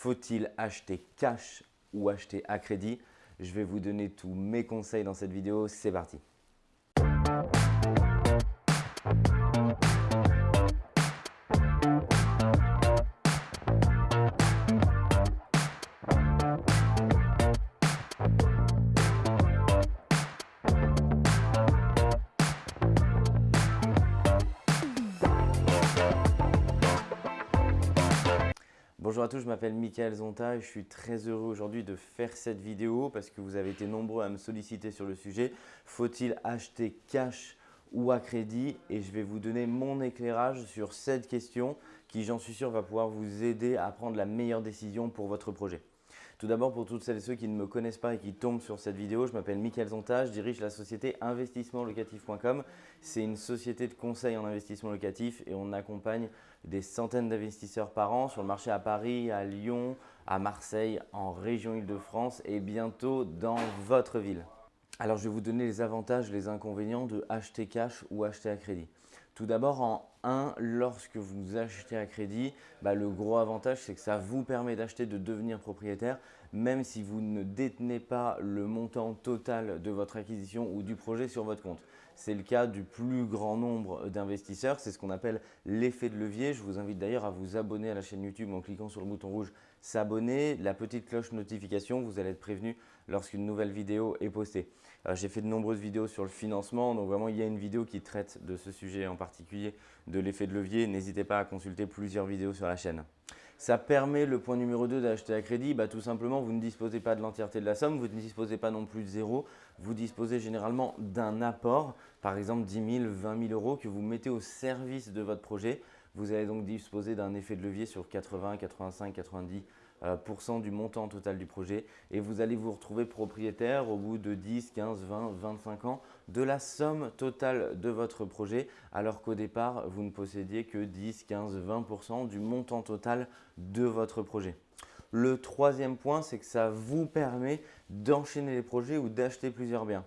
Faut-il acheter cash ou acheter à crédit? Je vais vous donner tous mes conseils dans cette vidéo. C'est parti Bonjour à tous, je m'appelle Michael Zonta et je suis très heureux aujourd'hui de faire cette vidéo parce que vous avez été nombreux à me solliciter sur le sujet. Faut-il acheter cash ou à crédit? Et je vais vous donner mon éclairage sur cette question qui, j'en suis sûr, va pouvoir vous aider à prendre la meilleure décision pour votre projet. Tout d'abord, pour toutes celles et ceux qui ne me connaissent pas et qui tombent sur cette vidéo, je m'appelle Michael Zonta, je dirige la société investissementlocatif.com. C'est une société de conseil en investissement locatif et on accompagne des centaines d'investisseurs par an sur le marché à Paris, à Lyon, à Marseille, en région Île-de-France et bientôt dans votre ville. Alors, je vais vous donner les avantages, les inconvénients de acheter cash ou acheter à crédit. Tout d'abord, en 1, lorsque vous achetez à crédit, bah, le gros avantage, c'est que ça vous permet d'acheter, de devenir propriétaire, même si vous ne détenez pas le montant total de votre acquisition ou du projet sur votre compte. C'est le cas du plus grand nombre d'investisseurs. C'est ce qu'on appelle l'effet de levier. Je vous invite d'ailleurs à vous abonner à la chaîne YouTube en cliquant sur le bouton rouge « S'abonner », la petite cloche notification. Vous allez être prévenu lorsqu'une nouvelle vidéo est postée. J'ai fait de nombreuses vidéos sur le financement. Donc vraiment, il y a une vidéo qui traite de ce sujet en particulier, de l'effet de levier. N'hésitez pas à consulter plusieurs vidéos sur la chaîne. Ça permet, le point numéro 2 d'acheter à crédit, bah, tout simplement, vous ne disposez pas de l'entièreté de la somme, vous ne disposez pas non plus de zéro, vous disposez généralement d'un apport, par exemple 10 000, 20 000 euros que vous mettez au service de votre projet. Vous allez donc disposer d'un effet de levier sur 80, 85, 90 du montant total du projet et vous allez vous retrouver propriétaire au bout de 10, 15, 20, 25 ans de la somme totale de votre projet alors qu'au départ, vous ne possédiez que 10, 15, 20% du montant total de votre projet. Le troisième point, c'est que ça vous permet d'enchaîner les projets ou d'acheter plusieurs biens.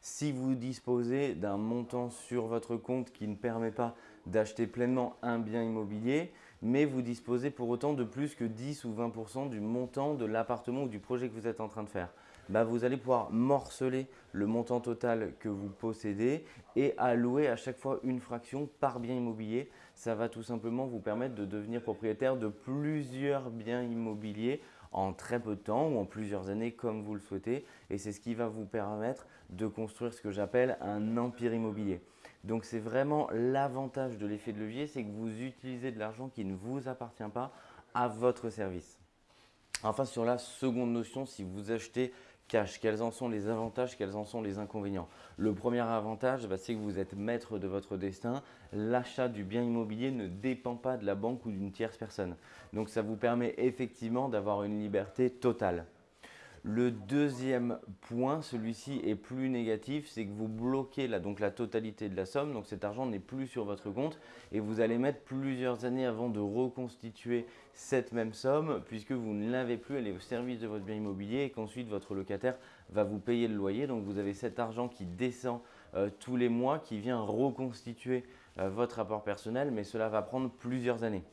Si vous disposez d'un montant sur votre compte qui ne permet pas d'acheter pleinement un bien immobilier, mais vous disposez pour autant de plus que 10 ou 20% du montant de l'appartement ou du projet que vous êtes en train de faire. Bah, vous allez pouvoir morceler le montant total que vous possédez et allouer à chaque fois une fraction par bien immobilier. Ça va tout simplement vous permettre de devenir propriétaire de plusieurs biens immobiliers en très peu de temps ou en plusieurs années comme vous le souhaitez. Et c'est ce qui va vous permettre de construire ce que j'appelle un empire immobilier. Donc c'est vraiment l'avantage de l'effet de levier, c'est que vous utilisez de l'argent qui ne vous appartient pas à votre service. Enfin, sur la seconde notion, si vous achetez cash, quels en sont les avantages, quels en sont les inconvénients? Le premier avantage, bah, c'est que vous êtes maître de votre destin. L'achat du bien immobilier ne dépend pas de la banque ou d'une tierce personne. Donc, ça vous permet effectivement d'avoir une liberté totale. Le deuxième point, celui-ci est plus négatif, c'est que vous bloquez la, totalité de la somme. Donc cet argent n'est plus sur votre compte et vous allez mettre plusieurs années avant de reconstituer cette même somme puisque vous ne l'avez plus, elle est au service de votre bien immobilier et qu'ensuite votre locataire va vous payer le loyer. Donc vous avez cet argent qui descend euh, tous les mois, qui vient reconstituer euh, votre rapport personnel, mais cela va prendre plusieurs années.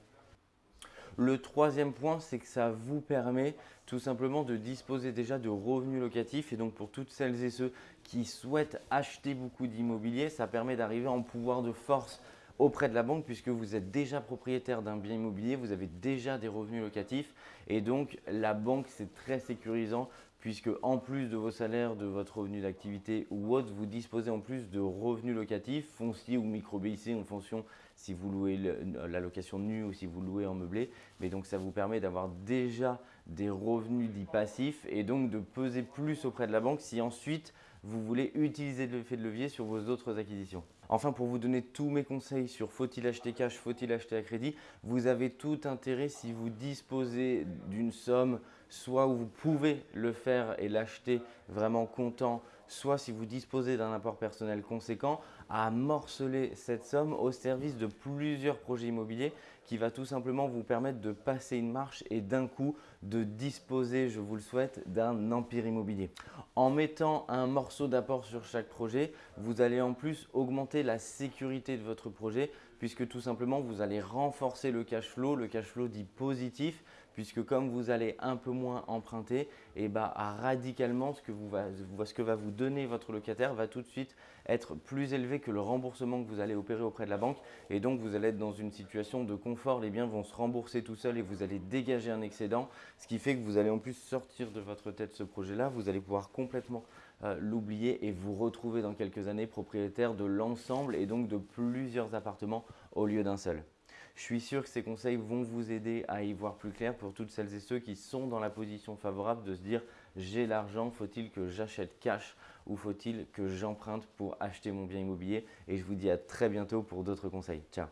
Le troisième point, c'est que ça vous permet tout simplement de disposer déjà de revenus locatifs. Et donc pour toutes celles et ceux qui souhaitent acheter beaucoup d'immobilier, ça permet d'arriver en pouvoir de force auprès de la banque puisque vous êtes déjà propriétaire d'un bien immobilier, vous avez déjà des revenus locatifs et donc la banque c'est très sécurisant puisque en plus de vos salaires, de votre revenu d'activité ou autre, vous disposez en plus de revenus locatifs, fonciers ou micro-BIC en fonction si vous louez la location nue ou si vous louez en meublé. Mais donc ça vous permet d'avoir déjà des revenus dits passifs et donc de peser plus auprès de la banque si ensuite vous voulez utiliser l'effet de levier sur vos autres acquisitions. Enfin, pour vous donner tous mes conseils sur faut-il acheter cash, faut-il acheter à crédit, vous avez tout intérêt si vous disposez d'une somme, soit où vous pouvez le faire et l'acheter vraiment comptant, soit si vous disposez d'un apport personnel conséquent, à morceler cette somme au service de plusieurs projets immobiliers qui va tout simplement vous permettre de passer une marche et d'un coup de disposer, je vous le souhaite, d'un empire immobilier. En mettant un morceau d'apport sur chaque projet, vous allez en plus augmenter la sécurité de votre projet puisque tout simplement vous allez renforcer le cash flow, le cash flow dit positif puisque comme vous allez un peu moins emprunter, et eh bah, radicalement ce que, que va vous donner votre locataire va tout de suite être plus élevé que le remboursement que vous allez opérer auprès de la banque. Et donc vous allez être dans une situation de confort, les biens vont se rembourser tout seuls et vous allez dégager un excédent, ce qui fait que vous allez en plus sortir de votre tête ce projet-là, vous allez pouvoir complètement euh, l'oublier et vous retrouver dans quelques années propriétaire de l'ensemble et donc de plusieurs appartements au lieu d'un seul. Je suis sûr que ces conseils vont vous aider à y voir plus clair pour toutes celles et ceux qui sont dans la position favorable de se dire j'ai l'argent, faut-il que j'achète cash ou faut-il que j'emprunte pour acheter mon bien immobilier? Et je vous dis à très bientôt pour d'autres conseils. Ciao